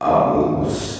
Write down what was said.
Amigos.